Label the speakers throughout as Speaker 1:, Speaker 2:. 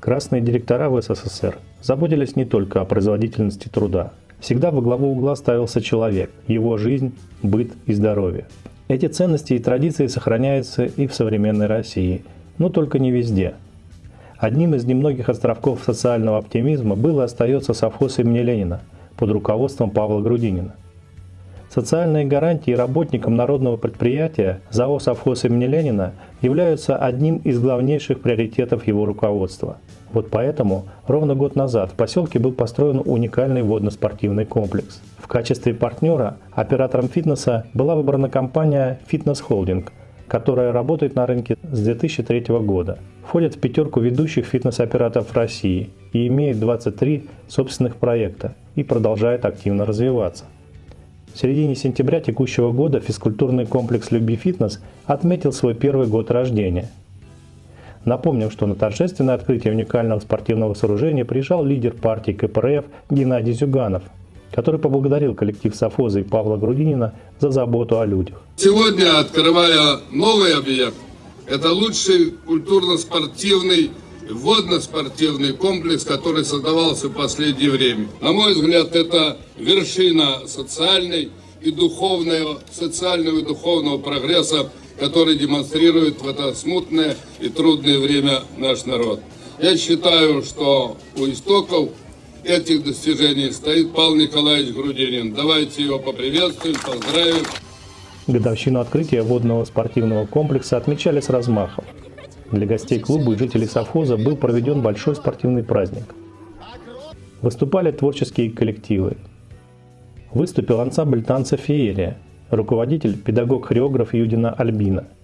Speaker 1: Красные директора в СССР заботились не только о производительности труда. Всегда во главу угла ставился человек, его жизнь, быт и здоровье. Эти ценности и традиции сохраняются и в современной России, но только не везде. Одним из немногих островков социального оптимизма был и остается совхоз имени Ленина под руководством Павла Грудинина. Социальные гарантии работникам народного предприятия ЗАО «Совхоз имени Ленина» являются одним из главнейших приоритетов его руководства. Вот поэтому ровно год назад в поселке был построен уникальный водно-спортивный комплекс. В качестве партнера оператором фитнеса была выбрана компания «Фитнес Холдинг», которая работает на рынке с 2003 года. Входит в пятерку ведущих фитнес-операторов России и имеет 23 собственных проекта и продолжает активно развиваться. В середине сентября текущего года физкультурный комплекс «Люби фитнес» отметил свой первый год рождения. Напомним, что на торжественное открытие уникального спортивного сооружения приезжал лидер партии КПРФ Геннадий Зюганов, который поблагодарил коллектив Софоза и Павла Грудинина за заботу о людях.
Speaker 2: Сегодня, открывая новый объект, это лучший культурно-спортивный водно-спортивный комплекс, который создавался в последнее время. На мой взгляд, это вершина социальной и духовного, социального и духовного прогресса, который демонстрирует в это смутное и трудное время наш народ. Я считаю, что у истоков этих достижений стоит Павел Николаевич Грудинин. Давайте его поприветствуем, поздравим.
Speaker 1: Годовщину открытия водного спортивного комплекса отмечали с размахом. Для гостей клуба и жителей совхоза был проведен большой спортивный праздник. Выступали творческие коллективы. Выступил ансамбль танца «Феерия», руководитель, педагог-хореограф Юдина Альбина –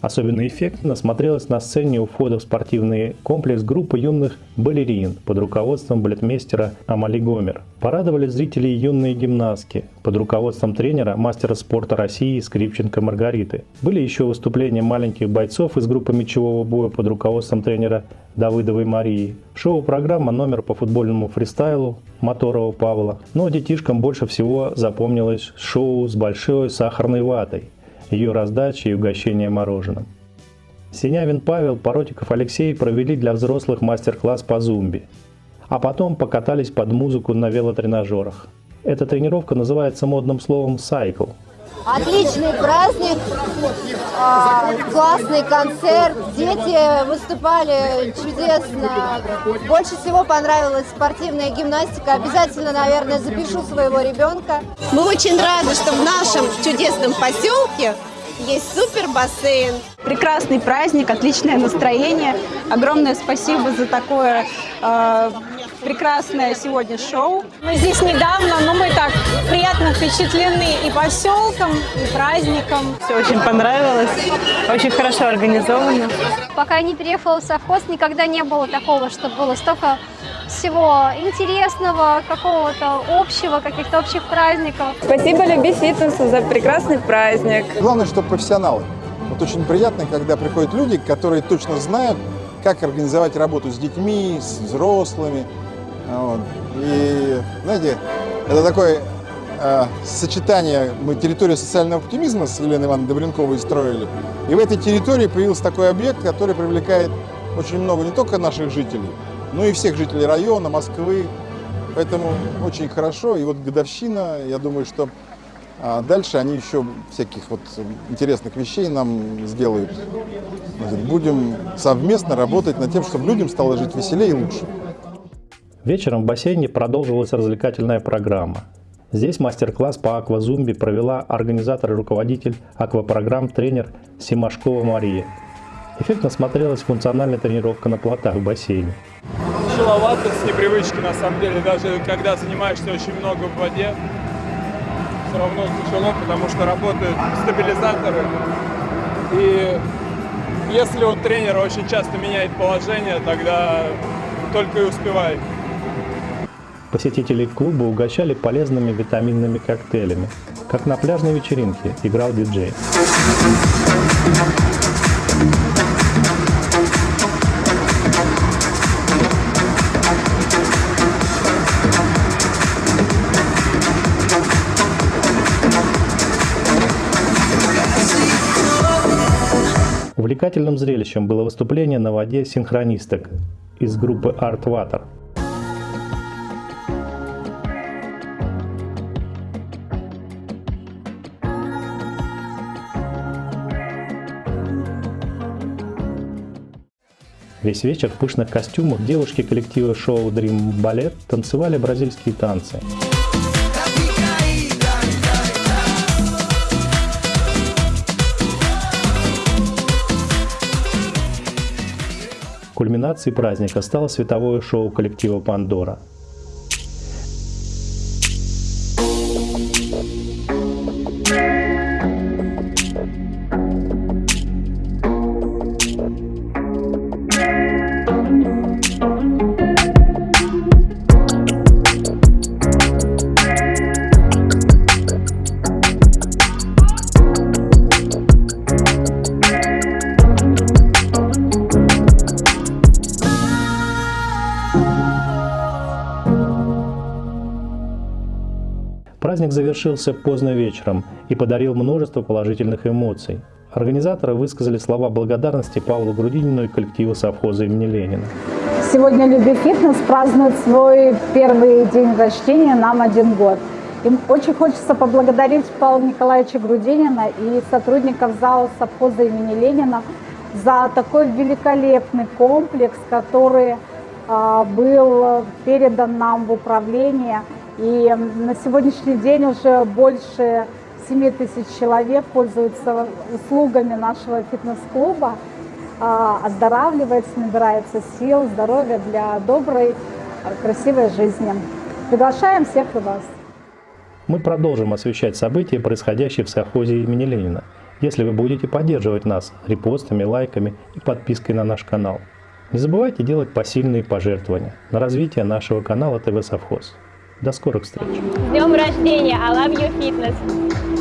Speaker 1: Особенно эффектно смотрелась на сцене у входа в спортивный комплекс группа юных балерин под руководством балетмейстера Амали Гомер. Порадовали зрителей юные гимнастки под руководством тренера, мастера спорта России Скрипченко Маргариты. Были еще выступления маленьких бойцов из группы мячевого боя под руководством тренера Давыдовой Марии. Шоу-программа номер по футбольному фристайлу Моторова Павла. Но детишкам больше всего запомнилось шоу с большой сахарной ватой – ее раздачи и угощения мороженым. Синявин Павел, Поротиков Алексей провели для взрослых мастер-класс по зумби, а потом покатались под музыку на велотренажерах. Эта тренировка называется модным словом «сайкл»,
Speaker 3: Отличный праздник, а, классный концерт, дети выступали чудесно. Больше всего понравилась спортивная гимнастика. Обязательно, наверное, запишу своего ребенка.
Speaker 4: Мы очень рады, что в нашем чудесном поселке есть супер бассейн.
Speaker 5: Прекрасный праздник, отличное настроение. Огромное спасибо за такое э, прекрасное сегодня шоу.
Speaker 6: Мы здесь недавно, но мы так приятно впечатлены и поселком, и праздником.
Speaker 5: Все очень понравилось, очень хорошо организовано.
Speaker 7: Пока не переехала в совхоз, никогда не было такого, чтобы было столько всего интересного, какого-то общего, каких-то общих праздников.
Speaker 5: Спасибо Люби Фитнесу за прекрасный праздник.
Speaker 8: Главное, что профессионалы. Вот очень приятно, когда приходят люди, которые точно знают, как организовать работу с детьми, с взрослыми, вот. И, знаете, это такое э, сочетание, мы территорию социального оптимизма с Еленой Ивановной Добренковой строили. И в этой территории появился такой объект, который привлекает очень много не только наших жителей, но и всех жителей района, Москвы. Поэтому очень хорошо. И вот годовщина, я думаю, что а дальше они еще всяких вот интересных вещей нам сделают. Будем совместно работать над тем, чтобы людям стало жить веселее и лучше.
Speaker 1: Вечером в бассейне продолжилась развлекательная программа. Здесь мастер-класс по аквазумби провела организатор и руководитель аквапрограмм тренер Симашкова Мария. Эффектно смотрелась функциональная тренировка на плотах в бассейне.
Speaker 9: Тяжеловато с непривычки на самом деле, даже когда занимаешься очень много в воде, все равно тяжело, потому что работают стабилизаторы. И если у тренера очень часто меняет положение, тогда только и успевай.
Speaker 1: Посетителей клуба угощали полезными витаминными коктейлями. Как на пляжной вечеринке играл диджей. Увлекательным зрелищем было выступление на воде синхронисток из группы Art Water. Весь вечер в пышных костюмах девушки коллектива шоу Dream Ballet танцевали бразильские танцы. Кульминацией праздника стало световое шоу коллектива «Пандора». Праздник завершился поздно вечером и подарил множество положительных эмоций. Организаторы высказали слова благодарности Павлу Грудинину и коллективу совхоза имени Ленина.
Speaker 10: Сегодня Люби Фитнес празднует свой первый день рождения, нам один год. Им очень хочется поблагодарить Павла Николаевича Грудинина и сотрудников зала совхоза имени Ленина за такой великолепный комплекс, который а, был передан нам в управление – и на сегодняшний день уже больше 7 тысяч человек пользуются услугами нашего фитнес-клуба, а, оздоравливается, набирается сил, здоровья для доброй, красивой жизни. Приглашаем всех и вас.
Speaker 1: Мы продолжим освещать события, происходящие в совхозе имени Ленина, если вы будете поддерживать нас репостами, лайками и подпиской на наш канал. Не забывайте делать посильные пожертвования на развитие нашего канала ТВ Совхоз. До скорых встреч!
Speaker 11: С днем рождения! I love you fitness!